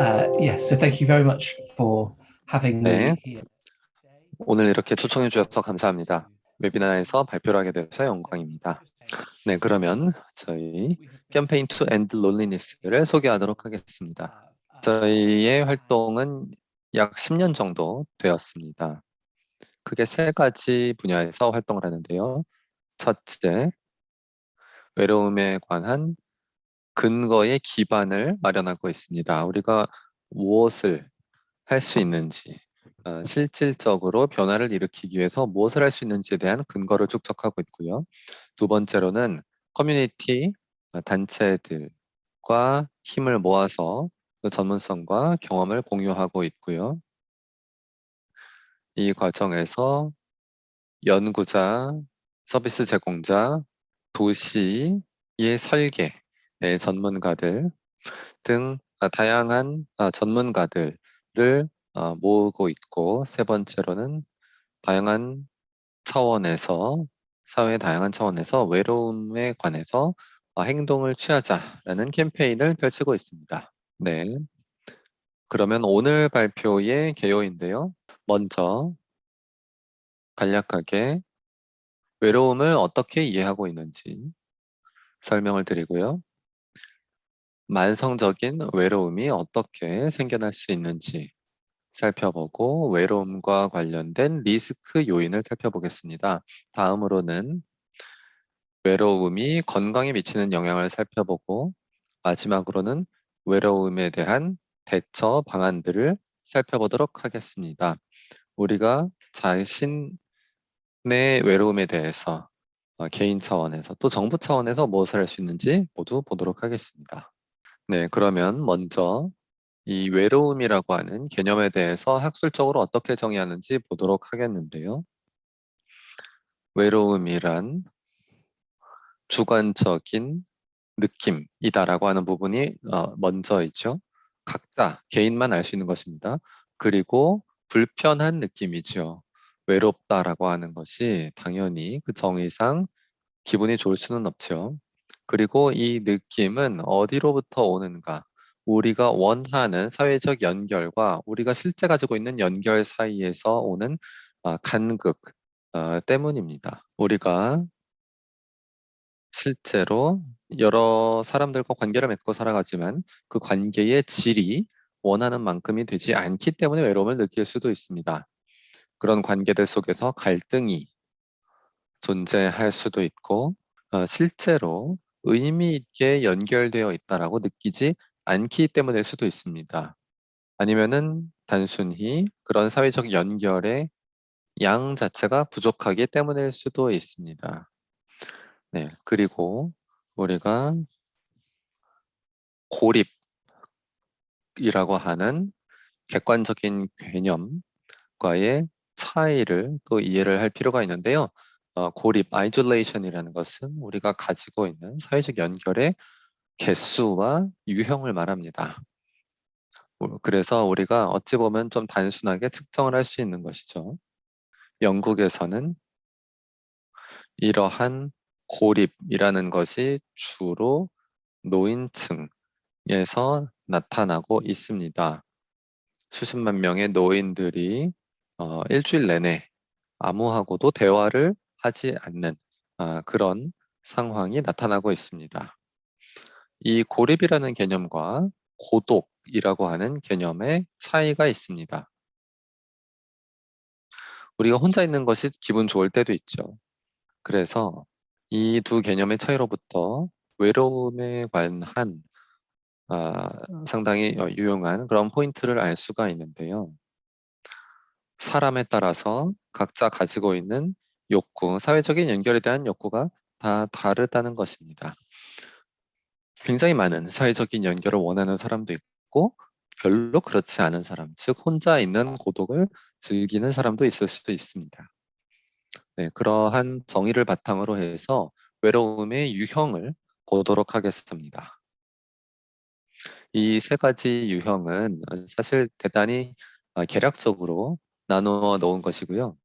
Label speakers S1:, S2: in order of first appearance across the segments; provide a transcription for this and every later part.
S1: Uh, yes, so thank you very much for having me
S2: 네.
S1: here.
S2: 오늘 이렇게 초청해 주셔서 감사합니다. 웨비나에서 발표를 하게 돼서 영광입니다. 네, 그러면 저희 캠페인 to end loneliness를 소개하도록 하겠습니다. 저희의 활동은 약 10년 정도 되었습니다. 크게 세 가지 분야에서 활동을 하는데요. 첫째, 외로움에 관한 근거의 기반을 마련하고 있습니다. 우리가 무엇을 할 수 있는지, 어, 실질적으로 변화를 일으키기 위해서 무엇을 할 수 있는지에 대한 근거를 축적하고 있고요. 두 번째로는 커뮤니티, 어, 단체들과 힘을 모아서 그 전문성과 경험을 공유하고 있고요. 이 과정에서 연구자, 서비스 제공자, 도시의 설계, 의 전문가들 등 아, 다양한 아, 전문가들을 어, 모으고 있고 세 번째로는 다양한 차원에서 사회의 다양한 차원에서 외로움에 관해서 어, 행동을 취하자라는 캠페인을 펼치고 있습니다. 네. 그러면 오늘 발표의 개요인데요. 먼저 간략하게 외로움을 어떻게 이해하고 있는지 설명을 드리고요. 만성적인 외로움이 어떻게 생겨날 수 있는지 살펴보고 외로움과 관련된 리스크 요인을 살펴보겠습니다. 다음으로는 외로움이 건강에 미치는 영향을 살펴보고 마지막으로는 외로움에 대한 대처 방안들을 살펴보도록 하겠습니다. 우리가 자신의 외로움에 대해서 어, 개인 차원에서 또 정부 차원에서 무엇을 할 수 있는지 모두 보도록 하겠습니다. 네, 그러면 먼저 이 외로움이라고 하는 개념에 대해서 학술적으로 어떻게 정의하는지 보도록 하겠는데요. 외로움이란 주관적인 느낌이다라고 하는 부분이 어, 먼저 있죠. 각자 개인만 알 수 있는 것입니다. 그리고 불편한 느낌이죠. 외롭다라고 하는 것이 당연히 그 정의상 기분이 좋을 수는 없죠. 그리고 이 느낌은 어디로부터 오는가? 우리가 원하는 사회적 연결과 우리가 실제 가지고 있는 연결 사이에서 오는 어, 간극 어, 때문입니다. 우리가 실제로 여러 사람들과 관계를 맺고 살아가지만 그 관계의 질이 원하는 만큼이 되지 않기 때문에 외로움을 느낄 수도 있습니다. 그런 관계들 속에서 갈등이 존재할 수도 있고 어, 실제로 의미 있게 연결되어 있다라고 느끼지 않기 때문일 수도 있습니다. 아니면은 단순히 그런 사회적 연결의 양 자체가 부족하기 때문일 수도 있습니다. 네, 그리고 우리가 고립이라고 하는 객관적인 개념과의 차이를 또 이해를 할 필요가 있는데요. 어, 고립, isolation이라는 것은 우리가 가지고 있는 사회적 연결의 개수와 유형을 말합니다. 어, 그래서 우리가 어찌 보면 좀 단순하게 측정을 할 수 있는 것이죠. 영국에서는 이러한 고립이라는 것이 주로 노인층에서 나타나고 있습니다. 수십만 명의 노인들이 어, 일주일 내내 아무하고도 대화를 하지 않는 아, 그런 상황이 나타나고 있습니다. 이 고립이라는 개념과 고독이라고 하는 개념의 차이가 있습니다. 우리가 혼자 있는 것이 기분 좋을 때도 있죠. 그래서 이 두 개념의 차이로부터 외로움에 관한 아, 상당히 어, 유용한 그런 포인트를 알 수가 있는데요. 사람에 따라서 각자 가지고 있는 욕구, 사회적인 연결에 대한 욕구가 다 다르다는 것입니다. 굉장히 많은 사회적인 연결을 원하는 사람도 있고 별로 그렇지 않은 사람, 즉 혼자 있는 고독을 즐기는 사람도 있을 수도 있습니다. 네, 그러한 정의를 바탕으로 해서 외로움의 유형을 보도록 하겠습니다. 이 세 가지 유형은 사실 대단히 어, 계략적으로 나누어 놓은 것이고요.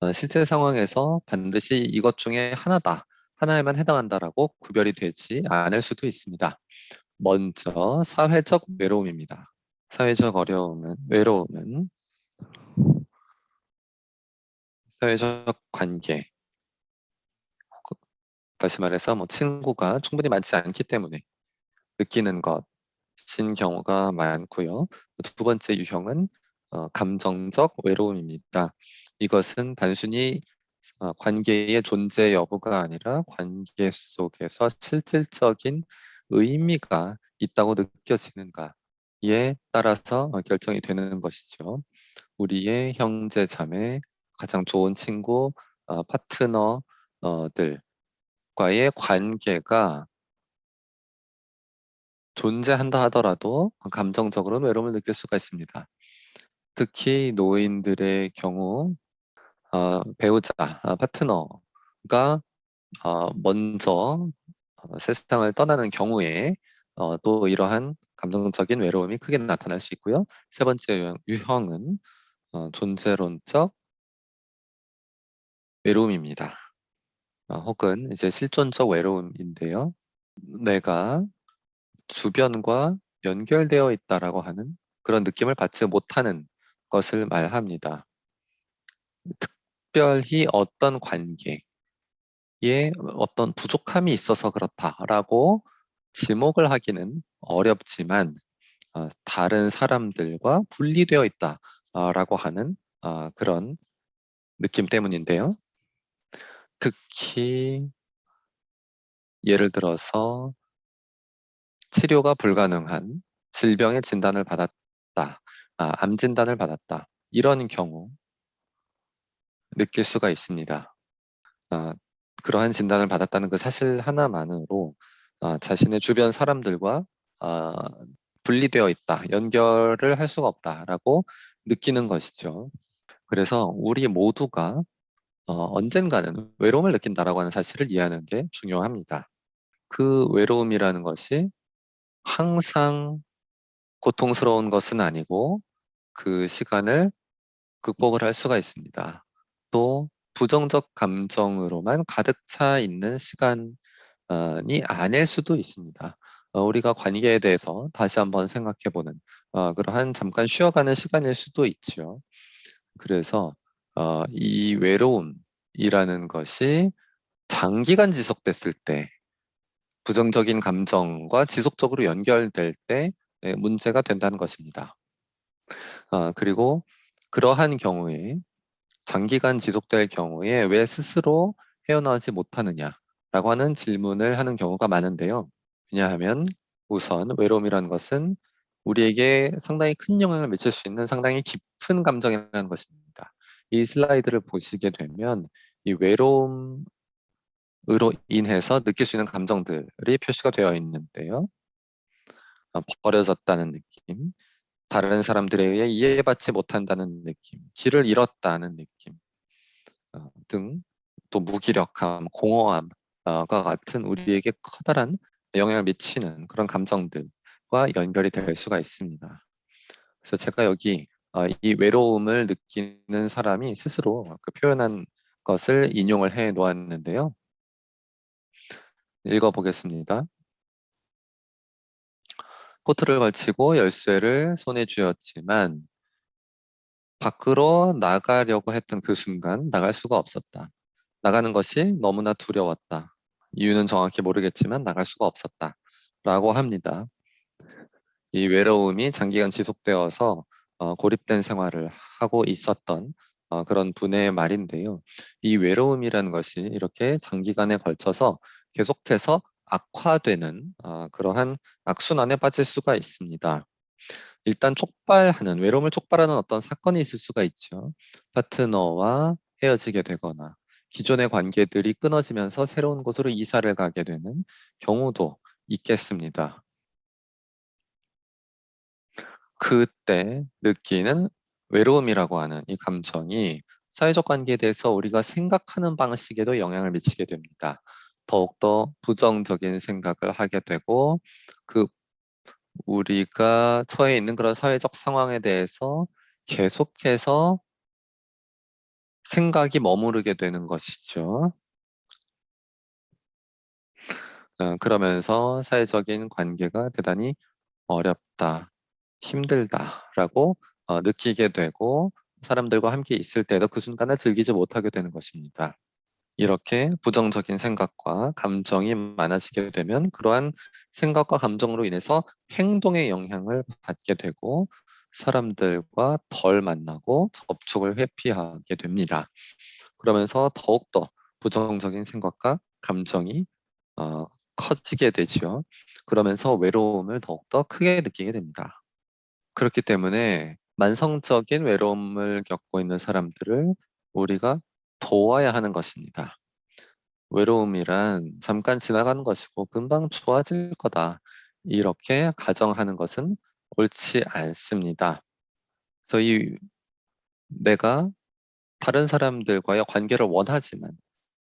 S2: 어, 실제 상황에서 반드시 이것 중에 하나다, 하나에만 해당한다라고 구별이 되지 않을 수도 있습니다. 먼저 사회적 외로움입니다. 사회적 어려움은 외로움은 사회적 관계 다시 말해서 뭐 친구가 충분히 많지 않기 때문에 느끼는 것인 경우가 많고요. 두 번째 유형은 어, 감정적 외로움입니다. 이것은 단순히 어, 관계의 존재 여부가 아니라 관계 속에서 실질적인 의미가 있다고 느껴지는가에 따라서 결정이 되는 것이죠. 우리의 형제, 자매, 가장 좋은 친구, 어, 파트너들과의 관계가 존재한다 하더라도 감정적으로 외로움을 느낄 수가 있습니다. 특히 노인들의 경우 어, 배우자, 어, 파트너가 어, 먼저 어, 세상을 떠나는 경우에 어, 또 이러한 감정적인 외로움이 크게 나타날 수 있고요. 세 번째 유형, 유형 은 어, 존재론적 외로움입니다. 어, 혹은 이제 실존적 외로움인데요. 내가 주변과 연결되어 있다라고 하는 그런 느낌을 받지 못하는 것을 말합니다. 특별히 어떤 관계에 어떤 부족함이 있어서 그렇다라고 지목을 하기는 어렵지만 어, 다른 사람들과 분리되어 있다라고 하는 어, 그런 느낌 때문인데요. 특히 예를 들어서 치료가 불가능한 질병의 진단을 받았다, 아, 암 진단을 받았다 이런 경우 느낄 수가 있습니다. 아, 그러한 진단을 받았다는 그 사실 하나만으로 아, 자신의 주변 사람들과 아, 분리되어 있다, 연결을 할 수가 없다라고 느끼는 것이죠. 그래서 우리 모두가 어, 언젠가는 외로움을 느낀다라고 하는 사실을 이해하는 게 중요합니다. 그 외로움이라는 것이 항상 고통스러운 것은 아니고 그 시간을 극복을 할 수가 있습니다. 또 부정적 감정으로만 가득 차 있는 시간이 아닐 수도 있습니다. 어, 우리가 관계에 대해서 다시 한번 생각해 보는 어, 그러한 잠깐 쉬어가는 시간일 수도 있죠. 그래서 어, 이 외로움이라는 것이 장기간 지속됐을 때 부정적인 감정과 지속적으로 연결될 때 예, 문제가 된다는 것입니다. 아, 그리고 그러한 경우에 장기간 지속될 경우에 왜 스스로 헤어나오지 못하느냐라고 하는 질문을 하는 경우가 많은데요. 왜냐하면 우선 외로움이라는 것은 우리에게 상당히 큰 영향을 미칠 수 있는 상당히 깊은 감정이라는 것입니다. 이 슬라이드를 보시게 되면 이 외로움으로 인해서 느낄 수 있는 감정들이 표시가 되어 있는데요. 어, 버려졌다는 느낌, 다른 사람들에 의해 이해받지 못한다는 느낌, 길을 잃었다는 느낌 어, 등또 무기력함, 공허함과 같은 우리에게 커다란 영향을 미치는 그런 감정들과 연결이 될 수가 있습니다. 그래서 제가 여기 어, 이 외로움을 느끼는 사람이 스스로 그 표현한 것을 인용을 해 놓았는데요. 읽어보겠습니다. 코트를 걸치고 열쇠를 손에 쥐었지만 밖으로 나가려고 했던 그 순간 나갈 수가 없었다. 나가는 것이 너무나 두려웠다. 이유는 정확히 모르겠지만 나갈 수가 없었다. 라고 합니다. 이 외로움이 장기간 지속되어서 어, 고립된 생활을 하고 있었던 어, 그런 분의 말인데요. 이 외로움이라는 것이 이렇게 장기간에 걸쳐서 계속해서 악화되는 어, 그러한 악순환에 빠질 수가 있습니다. 일단 촉발하는 외로움을 촉발하는 어떤 사건이 있을 수가 있죠. 파트너와 헤어지게 되거나 기존의 관계들이 끊어지면서 새로운 곳으로 이사를 가게 되는 경우도 있겠습니다. 그때 느끼는 외로움이라고 하는 이 감정이 사회적 관계에 대해서 우리가 생각하는 방식에도 영향을 미치게 됩니다. 더욱더 부정적인 생각을 하게 되고 그 우리가 처해 있는 그런 사회적 상황에 대해서 계속해서 생각이 머무르게 되는 것이죠. 어, 그러면서 사회적인 관계가 대단히 어렵다, 힘들다라고 어, 느끼게 되고 사람들과 함께 있을 때도 그 순간을 즐기지 못하게 되는 것입니다. 이렇게 부정적인 생각과 감정이 많아지게 되면 그러한 생각과 감정으로 인해서 행동에 영향을 받게 되고 사람들과 덜 만나고 접촉을 회피하게 됩니다. 그러면서 더욱더 부정적인 생각과 감정이 어, 커지게 되죠. 그러면서 외로움을 더욱더 크게 느끼게 됩니다. 그렇기 때문에 만성적인 외로움을 겪고 있는 사람들을 우리가 도와야 하는 것입니다. 외로움이란 잠깐 지나가는 것이고 금방 좋아질 거다. 이렇게 가정하는 것은 옳지 않습니다. 그래서 이 내가 다른 사람들과의 관계를 원하지만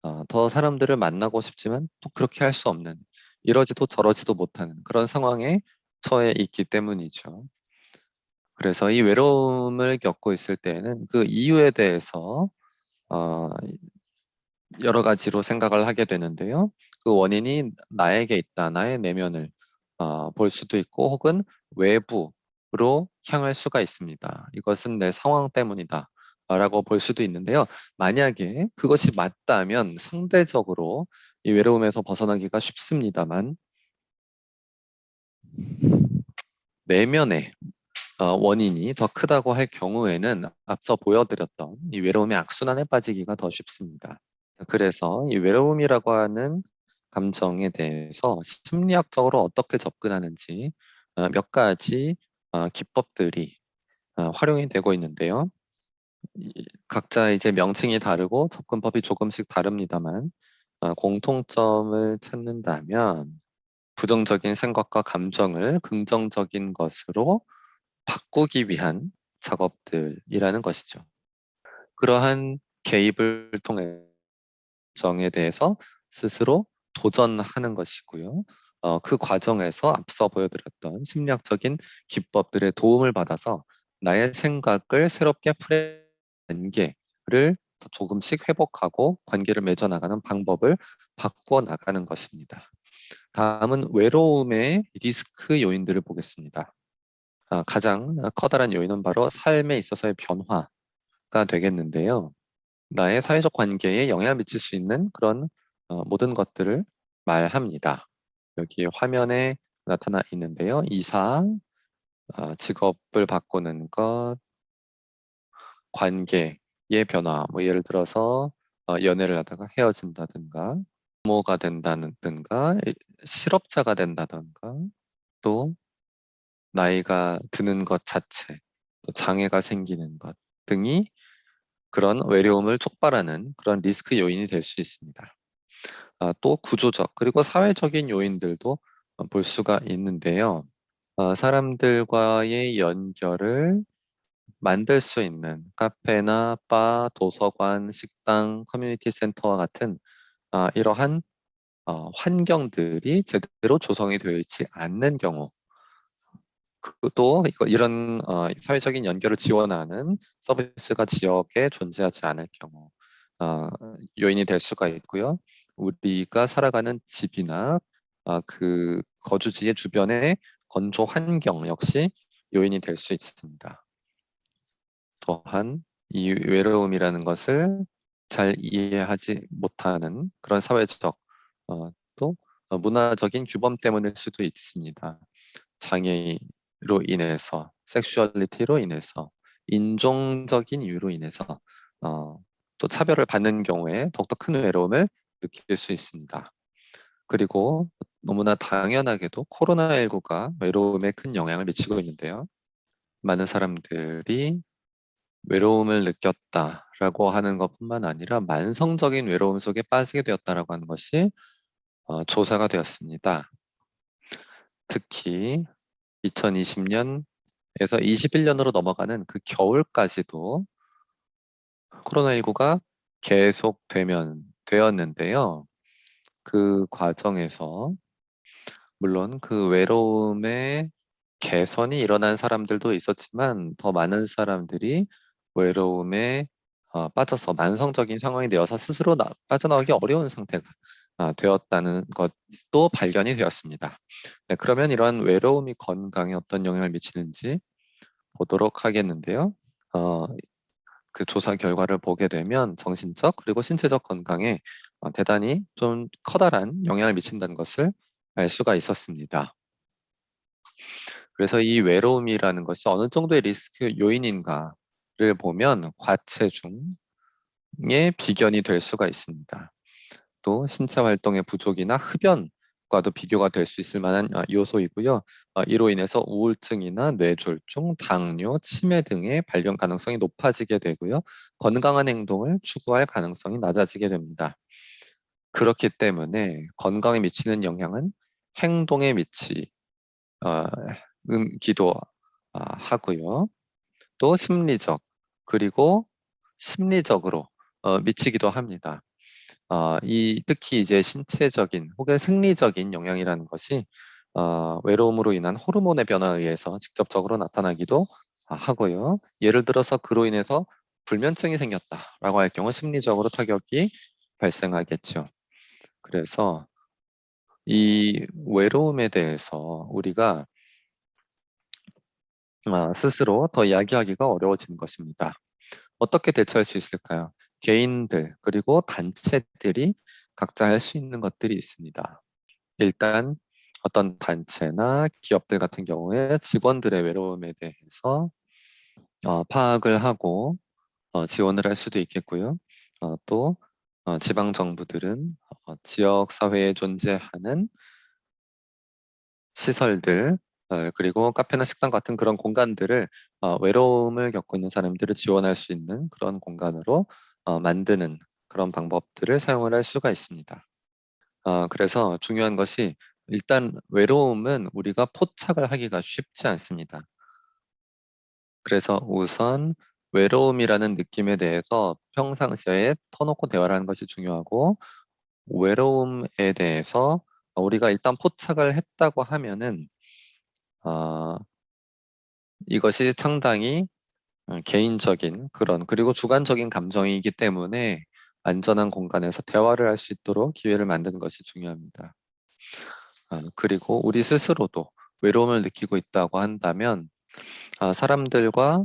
S2: 어, 더 사람들을 만나고 싶지만 또 그렇게 할 수 없는 이러지도 저러지도 못하는 그런 상황에 처해 있기 때문이죠. 그래서 이 외로움을 겪고 있을 때에는 그 이유에 대해서 어, 여러 가지로 생각을 하게 되는데요. 그 원인이 나에게 있다, 나의 내면을 어, 볼 수도 있고 혹은 외부로 향할 수가 있습니다. 이것은 내 상황 때문이다. 라고 볼 수도 있는데요. 만약에 그것이 맞다면 상대적으로 이 외로움에서 벗어나기가 쉽습니다만 내면의 어, 원인이 더 크다고 할 경우에는 앞서 보여드렸던 이 외로움의 악순환에 빠지기가 더 쉽습니다. 그래서 이 외로움이라고 하는 감정에 대해서 심리학적으로 어떻게 접근하는지 어, 몇 가지 어, 기법들이 활용이 되고 있는데요. 각자 이제 명칭이 다르고 접근법이 조금씩 다릅니다만 공통점을 찾는다면 부정적인 생각과 감정을 긍정적인 것으로 바꾸기 위한 작업들이라는 것이죠. 그러한 개입을 통해 정에 대해서 스스로 도전하는 것이고요. 어, 그 과정에서 앞서 보여드렸던 심리학적인 기법들의 도움을 받아서 나의 생각을 새롭게 풀어 관계를 조금씩 회복하고 관계를 맺어나가는 방법을 바꿔 나가는 것입니다. 다음은 외로움의 리스크 요인들을 보겠습니다. 아, 가장 커다란 요인은 바로 삶에 있어서의 변화가 되겠는데요. 나의 사회적 관계에 영향을 미칠 수 있는 그런 어, 모든 것들을 말합니다. 여기 화면에 나타나 있는데요. 이사, 어, 직업을 바꾸는 것, 관계의 변화, 뭐 예를 들어서 어, 연애를 하다가 헤어진다든가, 부모가 된다든가, 실업자가 된다든가, 또 나이가 드는 것 자체, 또 장애가 생기는 것 등이 그런 외로움을 촉발하는 그런 리스크 요인이 될 수 있습니다. 아, 또 구조적 그리고 사회적인 요인들도 볼 수가 있는데요. 어, 사람들과의 연결을 만들 수 있는 카페나 바, 도서관, 식당, 커뮤니티 센터와 같은 어, 이러한 어, 환경들이 제대로 조성이 되어 있지 않는 경우 또 이런 어, 사회적인 연결을 지원하는 서비스가 지역에 존재하지 않을 경우 어, 요인이 될 수가 있고요. 우리가 살아가는 집이나 어, 그 거주지의 주변의 건조 환경 역시 요인이 될 수 있습니다. 또한 이 외로움이라는 것을 잘 이해하지 못하는 그런 사회적 어, 또 문화적인 규범 때문일 수도 있습니다. 장애 로 인해서, 섹슈얼리티로 인해서, 인종적인 이유로 인해서 어, 또 차별을 받는 경우에 더욱더 큰 외로움을 느낄 수 있습니다. 그리고 너무나 당연하게도 코로나19가 외로움에 큰 영향을 미치고 있는데요. 많은 사람들이 외로움을 느꼈다라고 하는 것뿐만 아니라 만성적인 외로움 속에 빠지게 되었다라고 하는 것이 어, 조사가 되었습니다. 특히 2020년에서 21년으로 넘어가는 그 겨울까지도 코로나19가 계속되면 되었는데요. 그 과정에서 물론 그 외로움의 개선이 일어난 사람들도 있었지만 더 많은 사람들이 외로움에 어, 빠져서 만성적인 상황이 되어서 스스로 나, 빠져나오기 어려운 상태가 아, 되었다는 것도 발견이 되었습니다. 네, 그러면 이러한 외로움이 건강에 어떤 영향을 미치는지 보도록 하겠는데요. 어, 그 조사 결과를 보게 되면 정신적 그리고 신체적 건강에 어, 대단히 좀 커다란 영향을 미친다는 것을 알 수가 있었습니다. 그래서 이 외로움이라는 것이 어느 정도의 리스크 요인인가를 보면 과체중의 비견이 될 수가 있습니다. 또 신체 활동의 부족이나 흡연과도 비교가 될 수 있을 만한 어, 요소이고요. 어, 이로 인해서 우울증이나 뇌졸중, 당뇨, 치매 등의 발병 가능성이 높아지게 되고요. 건강한 행동을 추구할 가능성이 낮아지게 됩니다. 그렇기 때문에 건강에 미치는 영향은 행동에 미치, 어, 기도 아, 하고요. 또 심리적 그리고 심리적으로 어, 미치기도 합니다. 어, 이 특히 이제 신체적인 혹은 생리적인 영향이라는 것이 어, 외로움으로 인한 호르몬의 변화에 의해서 직접적으로 나타나기도 하고요. 예를 들어서 그로 인해서 불면증이 생겼다라고 할 경우 심리적으로 타격이 발생하겠죠. 그래서 이 외로움에 대해서 우리가 아, 스스로 더 이야기하기가 어려워지는 것입니다. 어떻게 대처할 수 있을까요? 개인들 그리고 단체들이 각자 할 수 있는 것들이 있습니다. 일단 어떤 단체나 기업들 같은 경우에 직원들의 외로움에 대해서 어, 파악을 하고 어, 지원을 할 수도 있겠고요. 어, 또 어, 지방 정부들은 어, 지역 사회에 존재하는 시설들 어, 그리고 카페나 식당 같은 그런 공간들을 어, 외로움을 겪고 있는 사람들을 지원할 수 있는 그런 공간으로 어, 만드는 그런 방법들을 사용을 할 수가 있습니다. 어, 그래서 중요한 것이 일단 외로움은 우리가 포착을 하기가 쉽지 않습니다. 그래서 우선 외로움이라는 느낌에 대해서 평상시에 터놓고 대화를 하는 것이 중요하고 외로움에 대해서 우리가 일단 포착을 했다고 하면은 어, 이것이 상당히 어, 개인적인 그런 그리고 주관적인 감정이기 때문에 안전한 공간에서 대화를 할 수 있도록 기회를 만드는 것이 중요합니다. 어, 그리고 우리 스스로도 외로움을 느끼고 있다고 한다면 어, 사람들과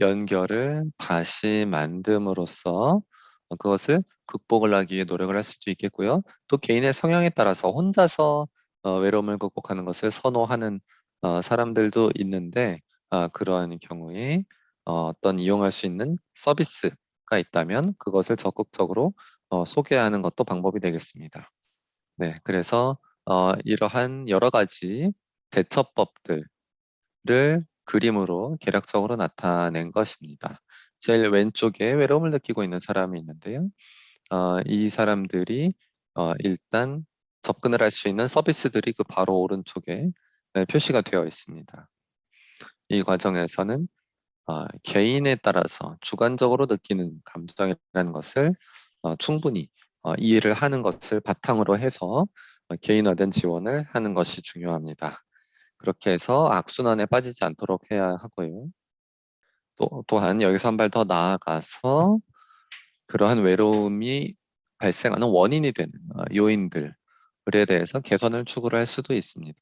S2: 연결을 다시 만듦으로써 그것을 극복을 하기 위해 노력을 할 수도 있겠고요. 또 개인의 성향에 따라서 혼자서 외로움을 극복하는 것을 선호하는 어, 사람들도 있는데 어, 그러한 경우에 어, 어떤 이용할 수 있는 서비스가 있다면 그것을 적극적으로 어, 소개하는 것도 방법이 되겠습니다. 네, 그래서 어, 이러한 여러 가지 대처법들을 그림으로 계략적으로 나타낸 것입니다. 제일 왼쪽에 외로움을 느끼고 있는 사람이 있는데요. 어, 이 사람들이 어, 일단 접근을 할 수 있는 서비스들이 그 바로 오른쪽에 네, 표시가 되어 있습니다. 이 과정에서는 어, 개인에 따라서 주관적으로 느끼는 감정이라는 것을 어, 충분히 어, 이해를 하는 것을 바탕으로 해서 어, 개인화된 지원을 하는 것이 중요합니다. 그렇게 해서 악순환에 빠지지 않도록 해야 하고요. 또, 또한 여기서 한 발 더 나아가서 그러한 외로움이 발생하는 원인이 되는 어, 요인들에 대해서 개선을 추구를 할 수도 있습니다.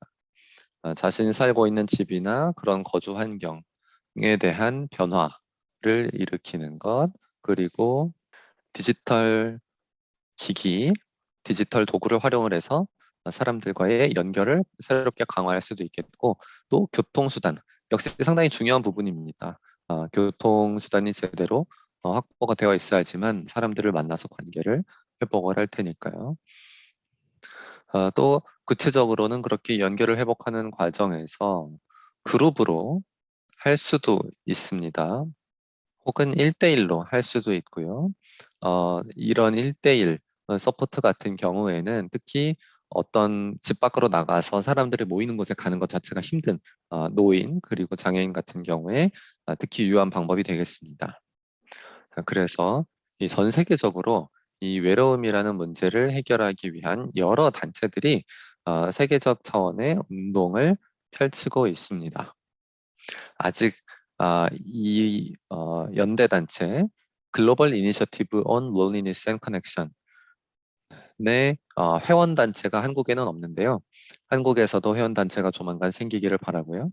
S2: 어, 자신이 살고 있는 집이나 그런 거주 환경에 대한 변화를 일으키는 것 그리고 디지털 기기, 디지털 도구를 활용을 해서 사람들과의 연결을 새롭게 강화할 수도 있겠고 또 교통수단 역시 상당히 중요한 부분입니다. 어, 교통수단이 제대로 어, 확보가 되어 있어야지만 사람들을 만나서 관계를 회복을 할 테니까요. 어, 또 구체적으로는 그렇게 연결을 회복하는 과정에서 그룹으로 할 수도 있습니다. 혹은 1대1로 할 수도 있고요. 어, 이런 1대1 support 같은 경우에는 특히 어떤 집 밖으로 나가서 사람들이 모이는 곳에 가는 것 자체가 힘든 어, 노인 그리고 장애인 같은 경우에 어, 특히 유효한 방법이 되겠습니다. 그래서 이 전 세계적으로 이 외로움이라는 문제를 해결하기 위한 여러 단체들이 어, 세계적 차원의 운동을 펼치고 있습니다. 아직 어, 이 어, 연대 단체 글로벌 이니셔티브 on loneliness and connection 네, 어, 회원 단체가 한국에는 없는데요. 한국에서도 회원 단체가 조만간 생기기를 바라고요.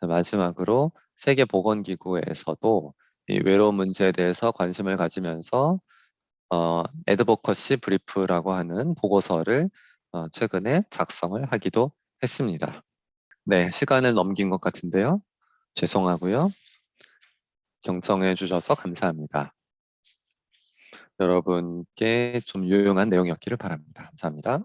S2: 자, 마지막으로 세계 보건기구에서도 이 외로움 문제에 대해서 관심을 가지면서 어, 에드보커시 브리프라고 하는 보고서를 어, 최근에 작성을 하기도 했습니다. 네, 시간을 넘긴 것 같은데요. 죄송하고요. 경청해 주셔서 감사합니다. 여러분께 좀 유용한 내용이었기를 바랍니다. 감사합니다.